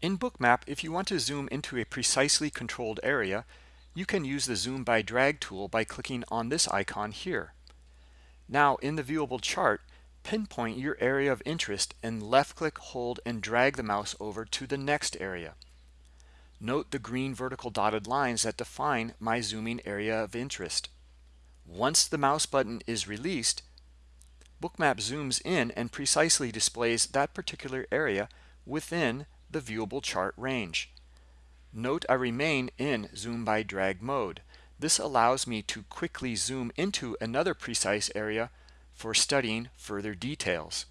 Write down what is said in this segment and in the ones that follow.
In Bookmap, if you want to zoom into a precisely controlled area, you can use the Zoom by Drag tool by clicking on this icon here. Now, in the viewable chart, pinpoint your area of interest and left-click, hold, and drag the mouse over to the next area. Note the green vertical dotted lines that define my zooming area of interest. Once the mouse button is released, Bookmap zooms in and precisely displays that particular area within the viewable chart range. Note I remain in zoom by drag mode. This allows me to quickly zoom into another precise area for studying further details.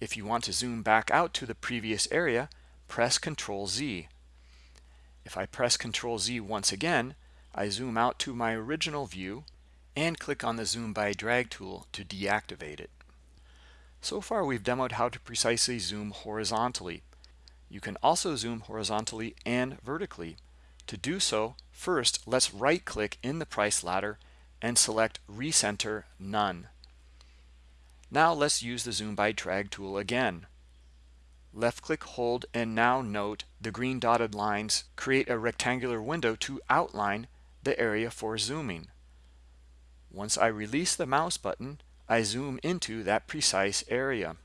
If you want to zoom back out to the previous area, press Ctrl Z. If I press Ctrl Z once again, I zoom out to my original view and click on the zoom by drag tool to deactivate it. So far we've demoed how to precisely zoom horizontally. You can also zoom horizontally and vertically. To do so, first let's right click in the price ladder and select recenter none. Now let's use the zoom by drag tool again. Left click hold and now note the green dotted lines create a rectangular window to outline the area for zooming. Once I release the mouse button, I zoom into that precise area.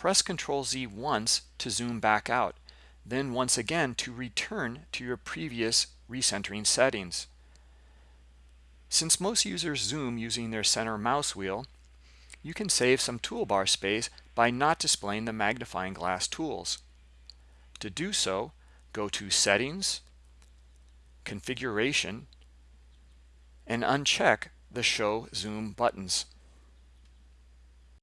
Press Ctrl Z once to zoom back out, then once again to return to your previous recentering settings. Since most users zoom using their center mouse wheel, you can save some toolbar space by not displaying the magnifying glass tools. To do so, go to Settings, Configuration, and uncheck the Show Zoom buttons.